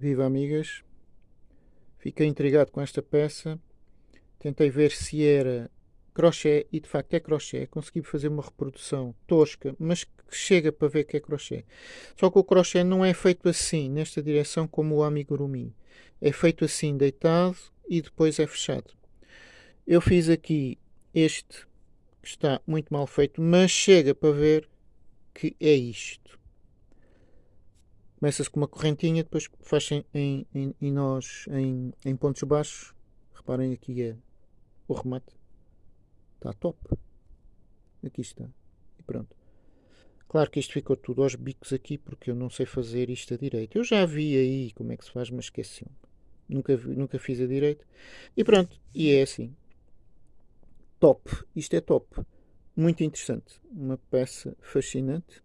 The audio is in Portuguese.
Viva amigas! Fiquei intrigado com esta peça. Tentei ver se era crochê e de facto é crochê. Consegui fazer uma reprodução tosca, mas que chega para ver que é crochê. Só que o crochê não é feito assim, nesta direção, como o amigurumi. É feito assim, deitado e depois é fechado. Eu fiz aqui este que está muito mal feito, mas chega para ver que é isto. Começa-se com uma correntinha, depois em, em, em, em nós em, em pontos baixos. Reparem aqui é o remate. Está top. Aqui está. E pronto. Claro que isto ficou tudo aos bicos aqui porque eu não sei fazer isto a direito. Eu já vi aí como é que se faz, mas esqueci-me. Nunca, nunca fiz a direito. E pronto. E é assim. Top. Isto é top. Muito interessante. Uma peça fascinante